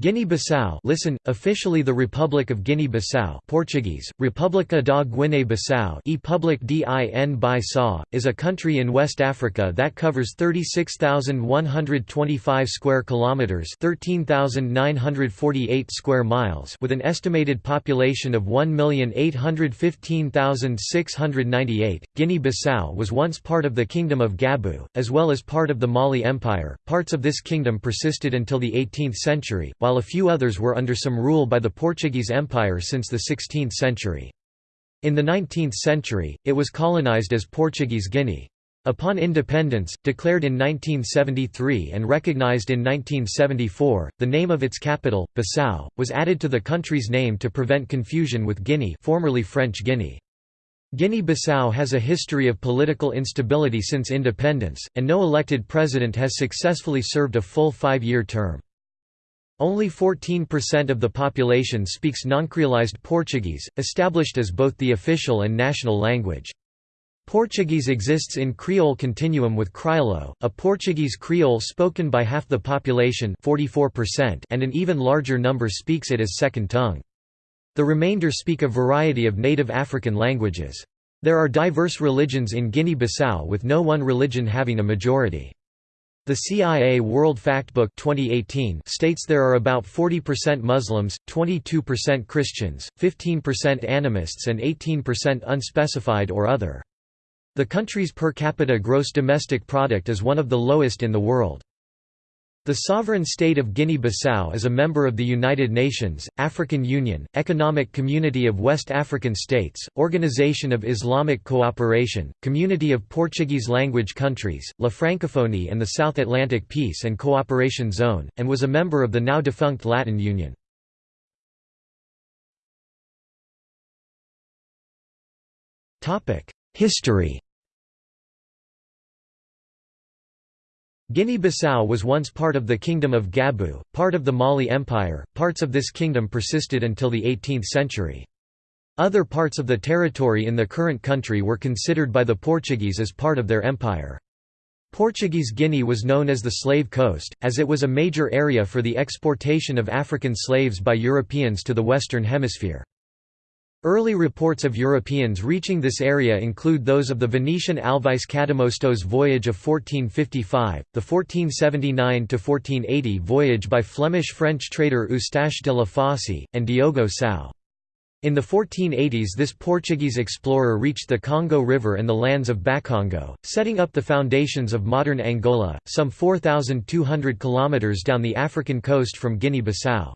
Guinea-Bissau listen, officially the Republic of Guinea-Bissau Portuguese, República da Guiné-Bissau e Public din Bissau, is a country in West Africa that covers 36,125 square kilometres 13,948 square miles with an estimated population of 1,815,698. Guinea-Bissau was once part of the Kingdom of Gabu, as well as part of the Mali Empire. Parts of this kingdom persisted until the 18th century, while while a few others were under some rule by the Portuguese Empire since the 16th century. In the 19th century, it was colonized as Portuguese Guinea. Upon independence, declared in 1973 and recognized in 1974, the name of its capital, Bissau, was added to the country's name to prevent confusion with Guinea formerly French Guinea. Guinea-Bissau has a history of political instability since independence, and no elected president has successfully served a full five-year term. Only 14% of the population speaks noncreolized Portuguese, established as both the official and national language. Portuguese exists in Creole continuum with Criollo, a Portuguese Creole spoken by half the population 44% and an even larger number speaks it as second tongue. The remainder speak a variety of native African languages. There are diverse religions in Guinea-Bissau with no one religion having a majority. The CIA World Factbook 2018 states there are about 40% Muslims, 22% Christians, 15% animists and 18% unspecified or other. The country's per capita gross domestic product is one of the lowest in the world. The sovereign state of Guinea-Bissau is a member of the United Nations, African Union, Economic Community of West African States, Organization of Islamic Cooperation, Community of Portuguese language countries, La Francophonie and the South Atlantic Peace and Cooperation Zone, and was a member of the now defunct Latin Union. History Guinea-Bissau was once part of the Kingdom of Gabu, part of the Mali Empire, parts of this kingdom persisted until the 18th century. Other parts of the territory in the current country were considered by the Portuguese as part of their empire. Portuguese Guinea was known as the Slave Coast, as it was a major area for the exportation of African slaves by Europeans to the Western Hemisphere. Early reports of Europeans reaching this area include those of the Venetian Alvise Cadamosto's voyage of 1455, the 1479–1480 voyage by Flemish-French trader Eustache de la Fosse, and Diogo Sau. In the 1480s this Portuguese explorer reached the Congo River and the lands of Bakongo, setting up the foundations of modern Angola, some 4,200 kilometres down the African coast from Guinea-Bissau.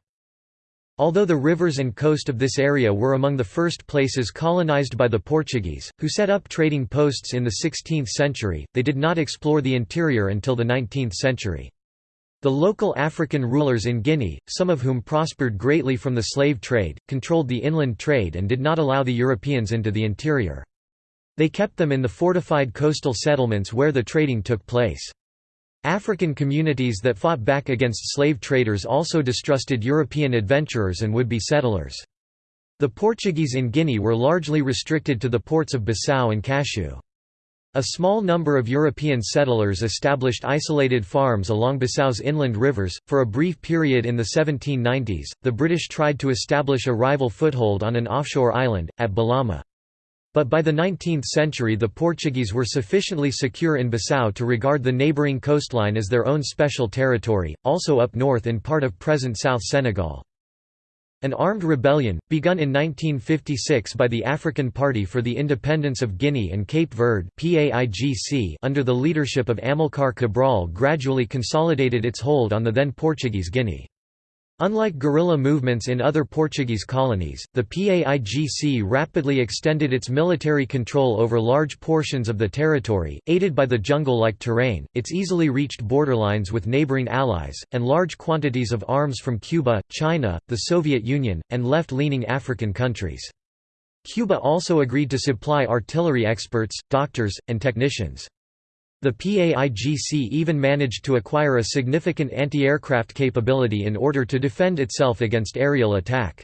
Although the rivers and coast of this area were among the first places colonized by the Portuguese, who set up trading posts in the 16th century, they did not explore the interior until the 19th century. The local African rulers in Guinea, some of whom prospered greatly from the slave trade, controlled the inland trade and did not allow the Europeans into the interior. They kept them in the fortified coastal settlements where the trading took place. African communities that fought back against slave traders also distrusted European adventurers and would-be settlers. The Portuguese in Guinea were largely restricted to the ports of Bissau and Cacheu. A small number of European settlers established isolated farms along Bissau's inland rivers. For a brief period in the 1790s, the British tried to establish a rival foothold on an offshore island, at Bolama. But by the 19th century the Portuguese were sufficiently secure in Bissau to regard the neighbouring coastline as their own special territory, also up north in part of present South Senegal. An armed rebellion, begun in 1956 by the African Party for the Independence of Guinea and Cape Verde under the leadership of Amilcar Cabral gradually consolidated its hold on the then Portuguese Guinea. Unlike guerrilla movements in other Portuguese colonies, the PAIGC rapidly extended its military control over large portions of the territory, aided by the jungle-like terrain, its easily reached borderlines with neighboring allies, and large quantities of arms from Cuba, China, the Soviet Union, and left-leaning African countries. Cuba also agreed to supply artillery experts, doctors, and technicians. The PAIGC even managed to acquire a significant anti-aircraft capability in order to defend itself against aerial attack.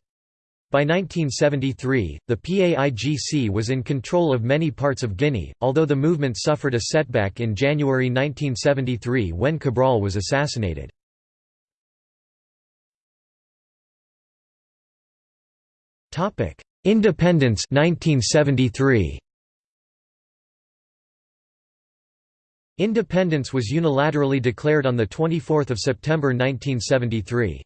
By 1973, the PAIGC was in control of many parts of Guinea, although the movement suffered a setback in January 1973 when Cabral was assassinated. Independence 1973. Independence was unilaterally declared on 24 September 1973.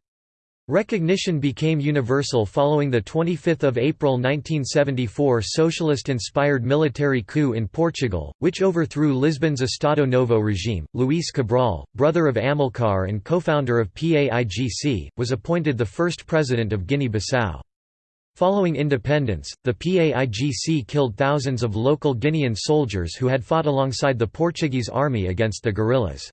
Recognition became universal following the 25 April 1974 socialist-inspired military coup in Portugal, which overthrew Lisbon's Estado Novo regime. Luís Cabral, brother of Amilcar and co-founder of PAIGC, was appointed the first president of Guinea-Bissau. Following independence, the PAIGC killed thousands of local Guinean soldiers who had fought alongside the Portuguese army against the guerrillas.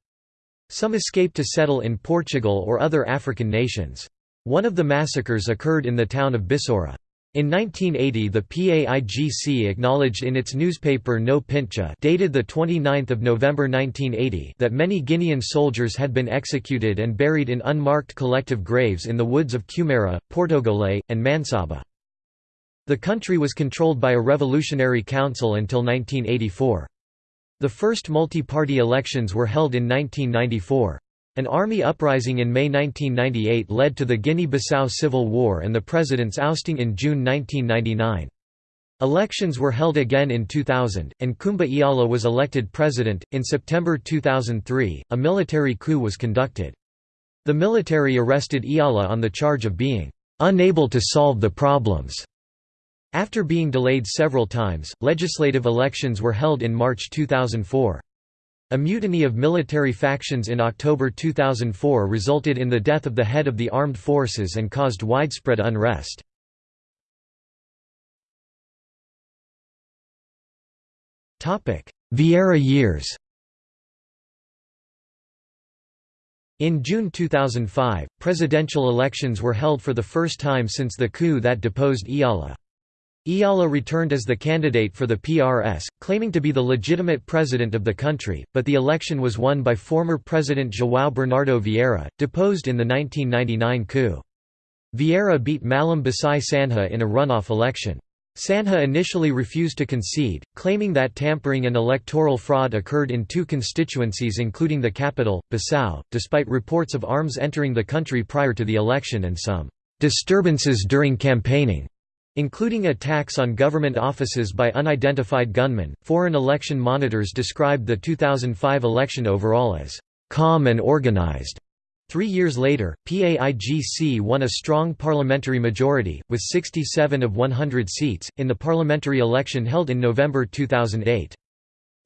Some escaped to settle in Portugal or other African nations. One of the massacres occurred in the town of Bissoura. In 1980 the PAIGC acknowledged in its newspaper No Pincha dated 29 November 1980 that many Guinean soldiers had been executed and buried in unmarked collective graves in the woods of Cumara, Portogole, and Mansaba. The country was controlled by a revolutionary council until 1984. The first multi-party elections were held in 1994. An army uprising in May 1998 led to the Guinea-Bissau Civil War and the president's ousting in June 1999. Elections were held again in 2000, and Kumba Iala was elected president. In September 2003, a military coup was conducted. The military arrested Iala on the charge of being unable to solve the problems. After being delayed several times, legislative elections were held in March 2004. A mutiny of military factions in October 2004 resulted in the death of the head of the armed forces and caused widespread unrest. Vieira years In June 2005, presidential elections were held for the first time since the coup that deposed Iala. Iala returned as the candidate for the PRS, claiming to be the legitimate president of the country, but the election was won by former President João Bernardo Vieira, deposed in the 1999 coup. Vieira beat Malam Bacai Sanha in a runoff election. Sanha initially refused to concede, claiming that tampering and electoral fraud occurred in two constituencies including the capital, Bissau, despite reports of arms entering the country prior to the election and some disturbances during campaigning. Including attacks on government offices by unidentified gunmen, foreign election monitors described the 2005 election overall as calm and organized. Three years later, PAIGC won a strong parliamentary majority, with 67 of 100 seats, in the parliamentary election held in November 2008.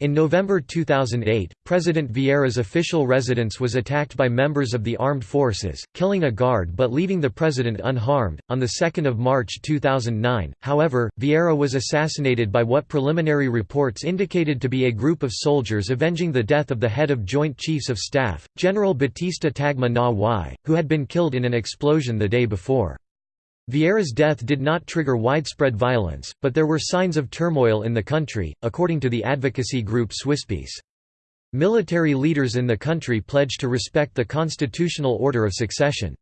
In November 2008, President Vieira's official residence was attacked by members of the armed forces, killing a guard but leaving the president unharmed. On the 2nd of March 2009, however, Vieira was assassinated by what preliminary reports indicated to be a group of soldiers avenging the death of the head of Joint Chiefs of Staff, General Batista Tagme Na Waie, who had been killed in an explosion the day before. Vieira's death did not trigger widespread violence, but there were signs of turmoil in the country, according to the advocacy group Swisspeace. Military leaders in the country pledged to respect the constitutional order of succession.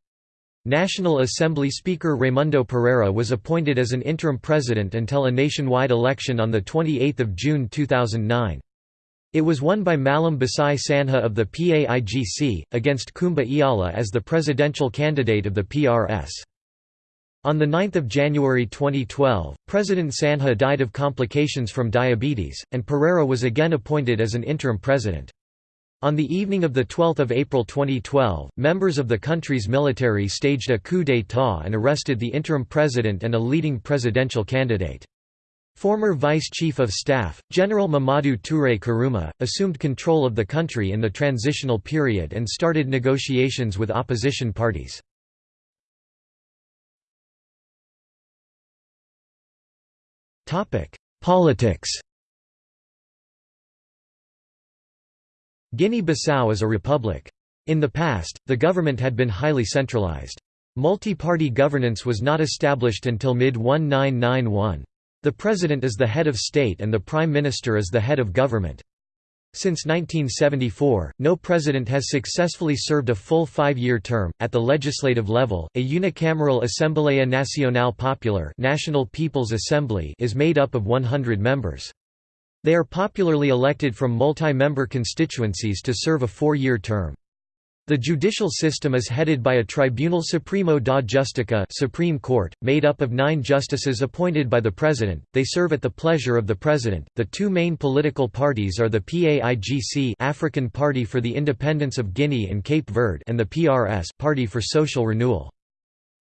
National Assembly Speaker Raimundo Pereira was appointed as an interim president until a nationwide election on 28 June 2009. It was won by Malam Bacai Sanha of the PAIGC, against Kumba Iala as the presidential candidate of the PRS. On 9 January 2012, President Sanha died of complications from diabetes, and Pereira was again appointed as an interim president. On the evening of 12 April 2012, members of the country's military staged a coup d'état and arrested the interim president and a leading presidential candidate. Former Vice Chief of Staff, General Mamadou Touré Kourouma, assumed control of the country in the transitional period and started negotiations with opposition parties. Politics Guinea-Bissau is a republic. In the past, the government had been highly centralized. Multi-party governance was not established until mid-1991. The president is the head of state and the prime minister is the head of government. Since 1974, no president has successfully served a full five-year term. At the legislative level, a unicameral Assembleia Nacional Popular National People's Assembly is made up of 100 members. They are popularly elected from multi-member constituencies to serve a four-year term. The judicial system is headed by a Tribunal Supremo da Justica Supreme Court, made up of nine justices appointed by the President. They serve at the pleasure of the President. The two main political parties are the PAIGC African Party for the Independence of Guinea and Cape Verde and the PRS Party for Social Renewal.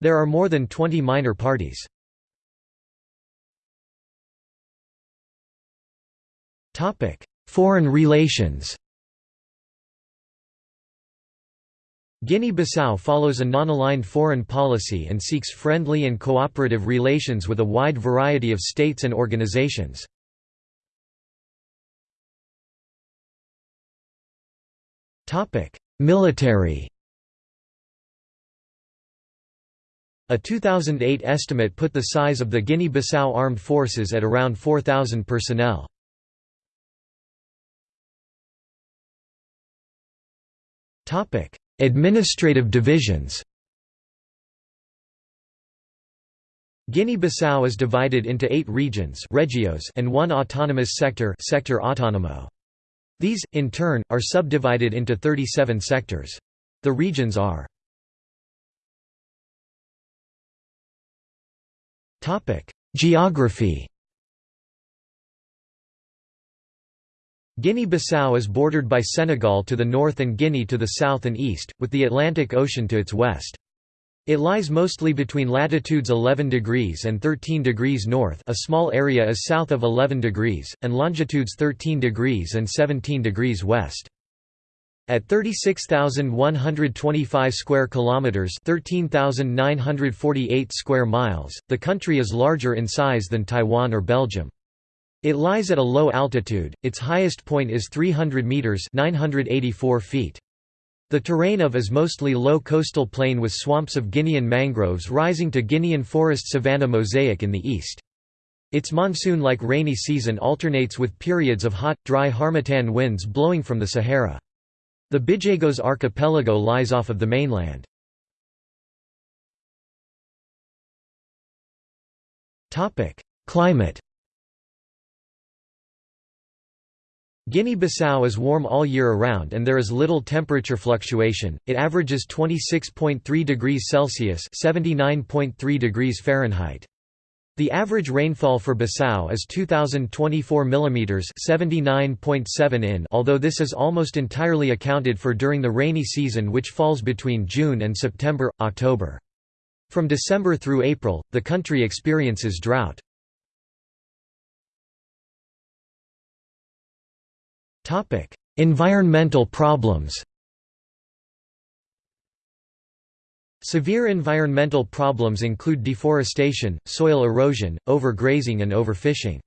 There are more than 20 minor parties. Foreign relations Guinea-Bissau follows a non-aligned foreign policy and seeks friendly and cooperative relations with a wide variety of states and organizations. Military A 2008 estimate put the size of the Guinea-Bissau armed forces at around 4,000 personnel. Administrative divisions Guinea-Bissau is divided into eight regions regios and one autonomous sector sector autonomo. These, in turn, are subdivided into 37 sectors. The regions are Geography Guinea-Bissau is bordered by Senegal to the north and Guinea to the south and east, with the Atlantic Ocean to its west. It lies mostly between latitudes 11 degrees and 13 degrees north a small area is south of 11 degrees, and longitudes 13 degrees and 17 degrees west. At 36,125 square kilometers, 13,948 square miles, the country is larger in size than Taiwan or Belgium. It lies at a low altitude, its highest point is 300 metres 984 feet. The terrain of is mostly low coastal plain with swamps of Guinean mangroves rising to Guinean forest savanna mosaic in the east. Its monsoon-like rainy season alternates with periods of hot, dry harmattan winds blowing from the Sahara. The Bijagos archipelago lies off of the mainland. Climate Guinea-Bissau is warm all year around and there is little temperature fluctuation, it averages 26.3 degrees Celsius (79.3 degrees Fahrenheit). The average rainfall for Bissau is 2024 mm 79.7 in although this is almost entirely accounted for during the rainy season which falls between June and September, October. From December through April, the country experiences drought. Topic: Environmental problems. Severe environmental problems include deforestation, soil erosion, overgrazing and overfishing.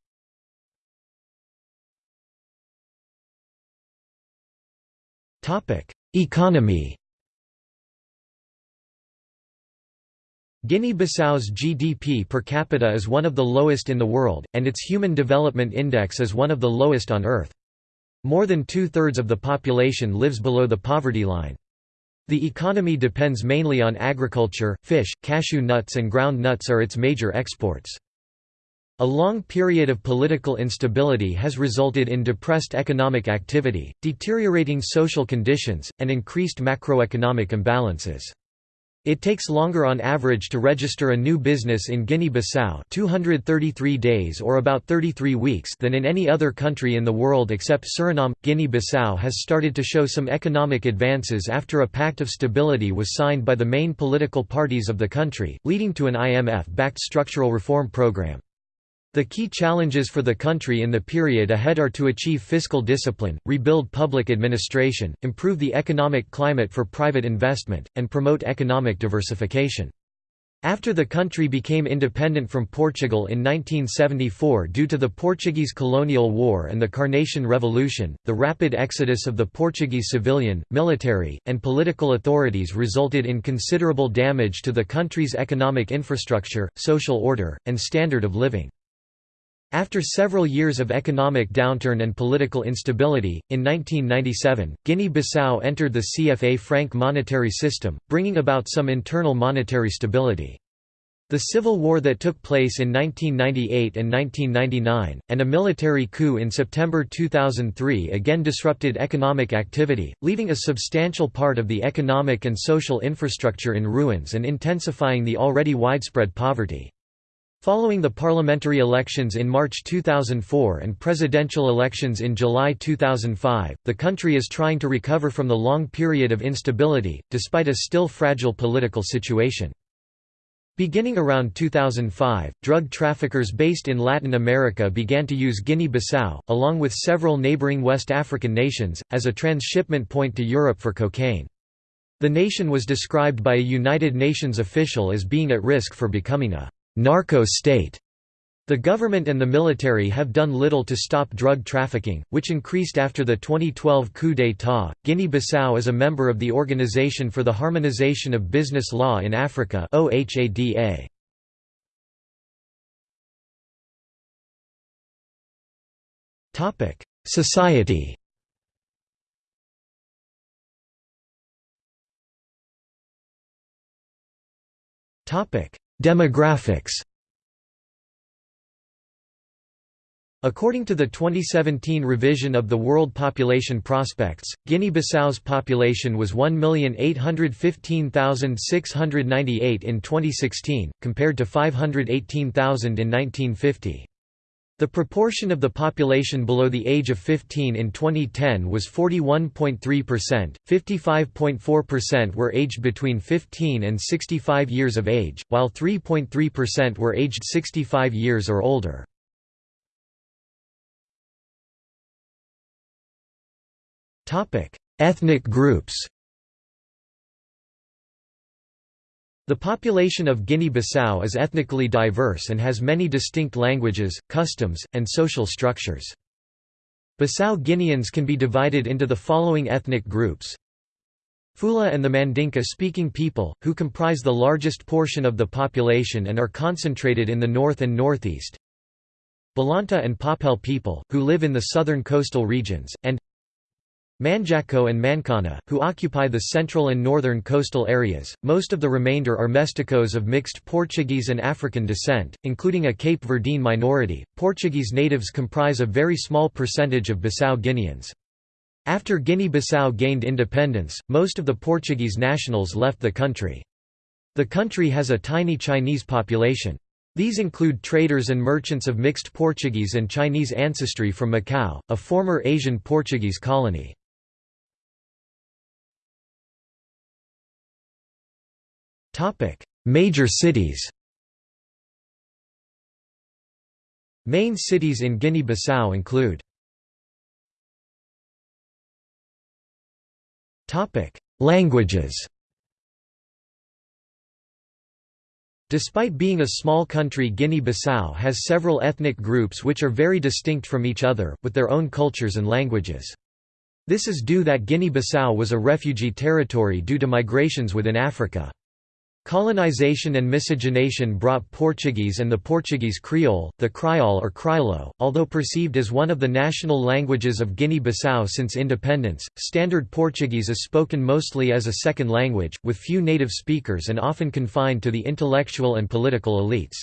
Topic: Economy. Guinea-Bissau's GDP per capita is one of the lowest in the world, and its Human Development Index is one of the lowest on Earth. More than two-thirds of the population lives below the poverty line. The economy depends mainly on agriculture, fish, cashew nuts and ground nuts are its major exports. A long period of political instability has resulted in depressed economic activity, deteriorating social conditions, and increased macroeconomic imbalances. It takes longer on average to register a new business in Guinea-Bissau 233 days or about 33 weeks than in any other country in the world except Suriname. Guinea-Bissau has started to show some economic advances after a pact of stability was signed by the main political parties of the country, leading to an IMF-backed structural reform program. The key challenges for the country in the period ahead are to achieve fiscal discipline, rebuild public administration, improve the economic climate for private investment, and promote economic diversification. After the country became independent from Portugal in 1974 due to the Portuguese colonial war and the Carnation Revolution, the rapid exodus of the Portuguese civilian, military, and political authorities resulted in considerable damage to the country's economic infrastructure, social order, and standard of living. After several years of economic downturn and political instability, in 1997, Guinea-Bissau entered the CFA franc monetary system, bringing about some internal monetary stability. The civil war that took place in 1998 and 1999, and a military coup in September 2003 again disrupted economic activity, leaving a substantial part of the economic and social infrastructure in ruins and intensifying the already widespread poverty. Following the parliamentary elections in March 2004 and presidential elections in July 2005, the country is trying to recover from the long period of instability, despite a still fragile political situation. Beginning around 2005, drug traffickers based in Latin America began to use Guinea-Bissau, along with several neighboring West African nations, as a transshipment point to Europe for cocaine. The nation was described by a United Nations official as being at risk for becoming a «narco state» The government and the military have done little to stop drug trafficking, which increased after the 2012 coup d'état. Guinea Bissau is a member of the Organization for the Harmonization of Business Law in Africa. OHADA. Topic: Society. Topic: Demographics. According to the 2017 revision of the World Population Prospects, Guinea-Bissau's population was 1,815,698 in 2016, compared to 518,000 in 1950. The proportion of the population below the age of 15 in 2010 was 41.3%, 55.4% were aged between 15 and 65 years of age, while 3.3% were aged 65 years or older. Ethnic groups. The population of Guinea-Bissau is ethnically diverse and has many distinct languages, customs, and social structures. Bissau Guineans can be divided into the following ethnic groups. Fula and the Mandinka-speaking people, who comprise the largest portion of the population and are concentrated in the north and northeast. Balanta and Papel people, who live in the southern coastal regions, and Manjaco and Mancana, who occupy the central and northern coastal areas. Most of the remainder are mesticos of mixed Portuguese and African descent, including a Cape Verdean minority. Portuguese natives comprise a very small percentage of Bissau Guineans. After Guinea-Bissau gained independence, most of the Portuguese nationals left the country. The country has a tiny Chinese population. These include traders and merchants of mixed Portuguese and Chinese ancestry from Macau, a former Asian Portuguese colony. Topic: Major cities. Main cities in Guinea-Bissau include Topic: Languages. Despite being a small country Guinea-Bissau has several ethnic groups which are very distinct from each other, with their own cultures and languages. This is due that Guinea-Bissau was a refugee territory due to migrations within Africa. Colonization and miscegenation brought Portuguese and the Portuguese Creole, the Kriol or Criollo, although perceived as one of the national languages of Guinea-Bissau since independence, Standard Portuguese is spoken mostly as a second language, with few native speakers and often confined to the intellectual and political elites.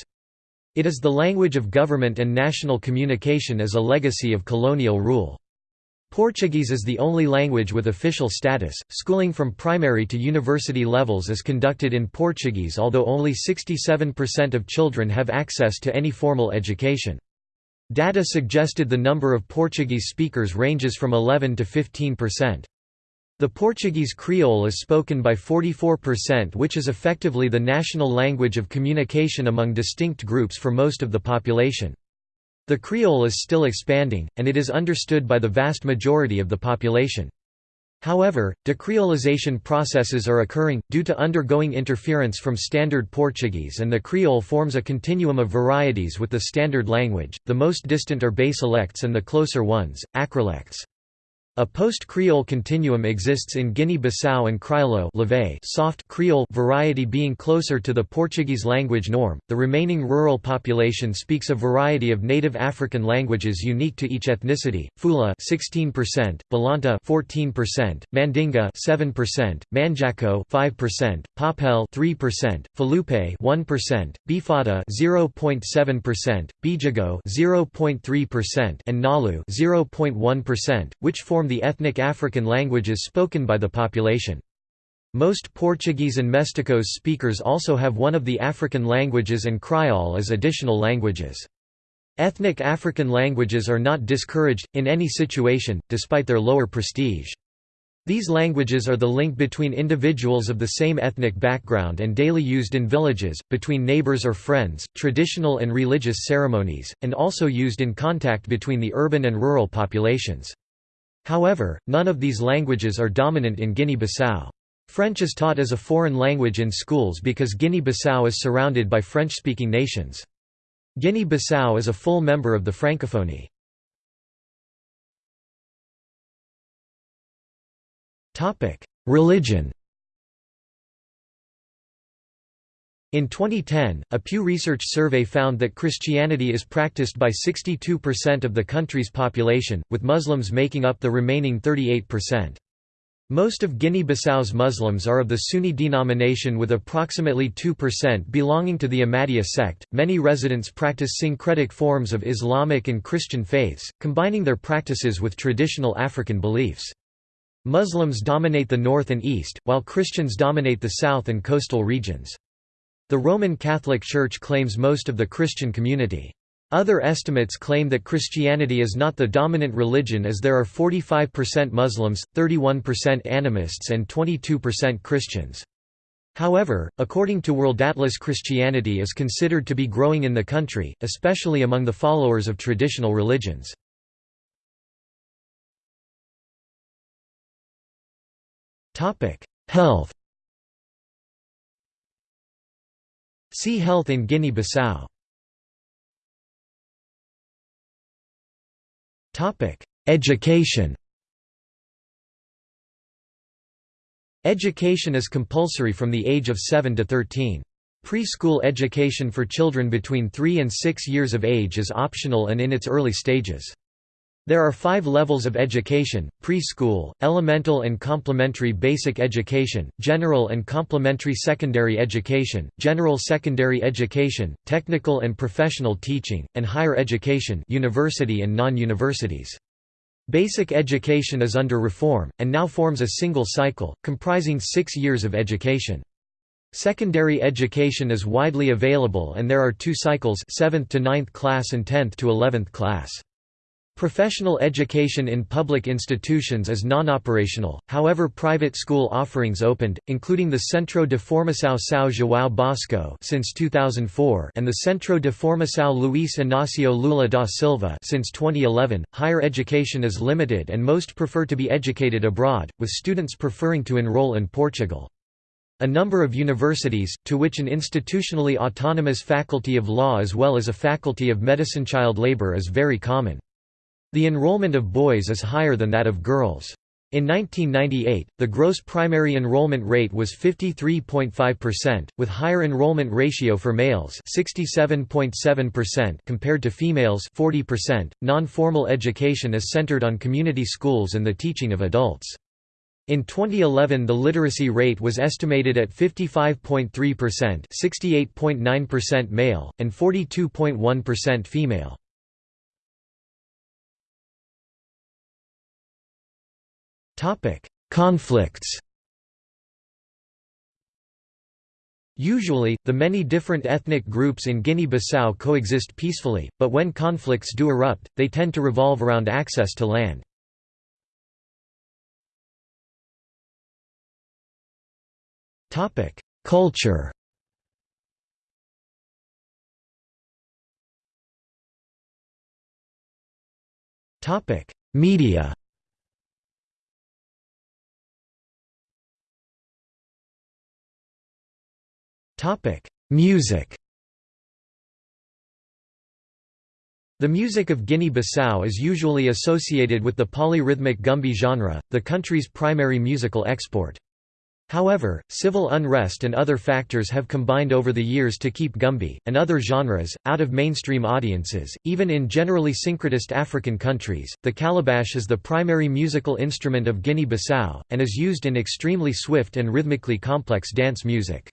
It is the language of government and national communication as a legacy of colonial rule. Portuguese is the only language with official status. Schooling from primary to university levels is conducted in Portuguese, although only 67% of children have access to any formal education. Data suggested the number of Portuguese speakers ranges from 11 to 15%. The Portuguese Creole is spoken by 44% which is effectively the national language of communication among distinct groups for most of the population. The Creole is still expanding, and it is understood by the vast majority of the population. However, decreolization processes are occurring, due to undergoing interference from Standard Portuguese and the Creole forms a continuum of varieties with the Standard language, the most distant are basilects and the closer ones, acrolects. A post-Creole continuum exists in Guinea-Bissau and Criollo soft Creole variety being closer to the Portuguese language norm. The remaining rural population speaks a variety of native African languages unique to each ethnicity: Fula 16%, Balanta 14%, Mandinga 7%, Manjaco 5%, Papel 3%, Falupe 1%, Bifada 0.7%, Bijago 0.3%, and Nalu 0.1%, which form form the ethnic African languages spoken by the population. Most Portuguese and Mesticos speakers also have one of the African languages and Kriol as additional languages. Ethnic African languages are not discouraged, in any situation, despite their lower prestige. These languages are the link between individuals of the same ethnic background and daily used in villages, between neighbors or friends, traditional and religious ceremonies, and also used in contact between the urban and rural populations. However, none of these languages are dominant in Guinea-Bissau. French is taught as a foreign language in schools because Guinea-Bissau is surrounded by French-speaking nations. Guinea-Bissau is a full member of the Francophonie. Religion In 2010, a Pew Research survey found that Christianity is practiced by 62% of the country's population, with Muslims making up the remaining 38%. Most of Guinea-Bissau's Muslims are of the Sunni denomination with approximately 2% belonging to the Ahmadiyya sect. Many residents practice syncretic forms of Islamic and Christian faiths, combining their practices with traditional African beliefs. Muslims dominate the north and east, while Christians dominate the south and coastal regions. The Roman Catholic Church claims most of the Christian community. Other estimates claim that Christianity is not the dominant religion as there are 45% Muslims, 31% animists and 22% Christians. However, according to World Atlas Christianity is considered to be growing in the country, especially among the followers of traditional religions. Health See Health in Guinea-Bissau Education Education is compulsory from the age of 7 to 13. Preschool education for children between 3 and 6 years of age is optional and in its early stages. There are five levels of education, preschool, elemental and complementary basic education, general and complementary secondary education, general secondary education, technical and professional teaching, and higher education university and non-universities. Basic education is under reform, and now forms a single cycle, comprising six years of education. Secondary education is widely available and there are two cycles 7th to 9th class and 10th to 11th class. Professional education in public institutions is non-operational, however private school offerings opened, including the Centro de Formação São João Bosco since 2004 and the Centro de Formação Luís Inácio Lula da Silva since 2011. Higher education is limited and most prefer to be educated abroad, with students preferring to enroll in Portugal. A number of universities, to which an institutionally autonomous faculty of law as well as a faculty of medicine child labor is very common. The enrollment of boys is higher than that of girls. In 1998, the gross primary enrollment rate was 53.5%, with higher enrollment ratio for males 67.7% compared to females 40%. Non-formal education is centered on community schools and the teaching of adults. In 2011 the literacy rate was estimated at 55.3% 68.9% male, and 42.1% female. Conflicts. Usually, the many different ethnic groups in Guinea-Bissau coexist peacefully, but when conflicts do erupt, they tend to revolve around access to land. Culture. Media Music The music of Guinea-Bissau is usually associated with the polyrhythmic Gumbe genre, the country's primary musical export. However, civil unrest and other factors have combined over the years to keep Gumbe, and other genres, out of mainstream audiences. Even in generally syncretist African countries, the calabash is the primary musical instrument of Guinea Bissau, and is used in extremely swift and rhythmically complex dance music.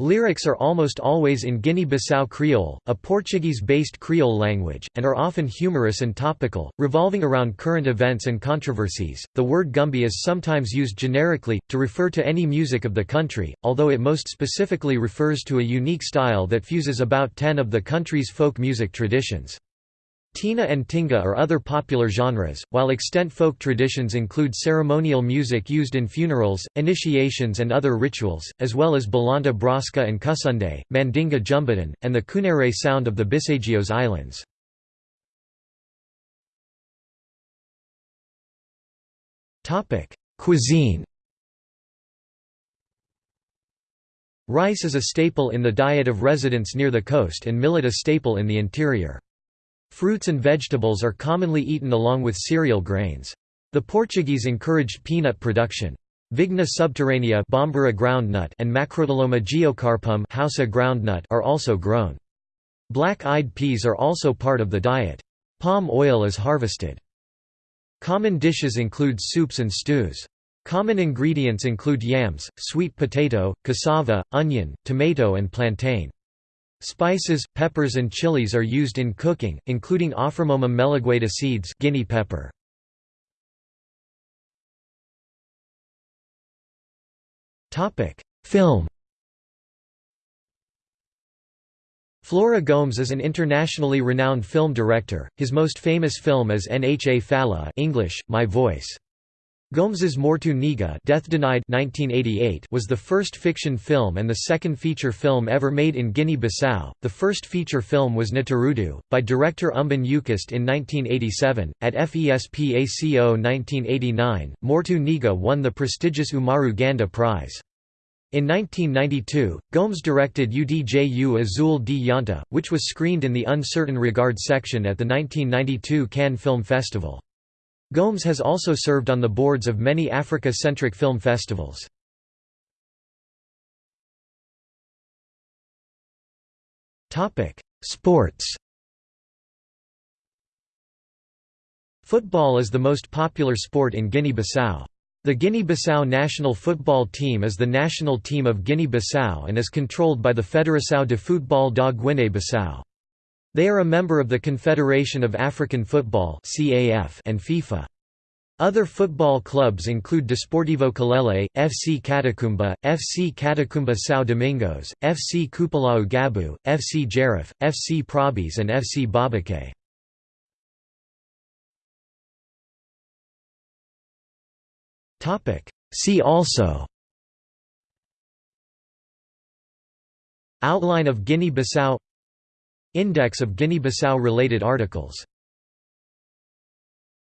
Lyrics are almost always in Guinea-Bissau Creole, a Portuguese-based Creole language, and are often humorous and topical, revolving around current events and controversies. The word Gumbe is sometimes used generically to refer to any music of the country, although it most specifically refers to a unique style that fuses about 10 of the country's folk music traditions. Tina and Tinga are other popular genres, while extant folk traditions include ceremonial music used in funerals, initiations and other rituals, as well as Balanta Braska and Kusunde, Mandinga Jumbidan, and the Kunere sound of the Bijagos Islands. Cuisine Rice is a staple in the diet of residents near the coast and millet a staple in the interior. Fruits and vegetables are commonly eaten along with cereal grains. The Portuguese encouraged peanut production. Vigna subterranea groundnut and Macrotyloma geocarpum groundnut are also grown. Black-eyed peas are also part of the diet. Palm oil is harvested. Common dishes include soups and stews. Common ingredients include yams, sweet potato, cassava, onion, tomato and plantain. Spices, peppers and chilies are used in cooking, including Aframomum melegueta seeds guinea pepper. Film Flora Gomes is an internationally renowned film director. His most famous film is Nha Fala English, My Voice. Gomes's Mortu Niga Death Denied 1988 was the first fiction film and the second feature film ever made in Guinea-Bissau. The first feature film was Ntarudu, by director Umban Eucaste in 1987. At FESPACO 1989, Mortu Niga won the prestigious Oumarou Ganda Prize. In 1992, Gomes directed Udju Azul di Yonta, which was screened in the Un Certain Regard section at the 1992 Cannes Film Festival. Gomes has also served on the boards of many Africa-centric film festivals. Sports Football is the most popular sport in Guinea-Bissau. The Guinea-Bissau national football team is the national team of Guinea-Bissau and is controlled by the Federação de Futebol da Guinée-Bissau. They are a member of the Confederation of African Football and FIFA. Other football clubs include Desportivo Kalele, FC Katakumba, FC Katakumba São Domingos, FC Cupulau Gabu, FC Jarif, FC Probis and FC Babake. See also Outline of Guinea-Bissau Index of Guinea-Bissau related articles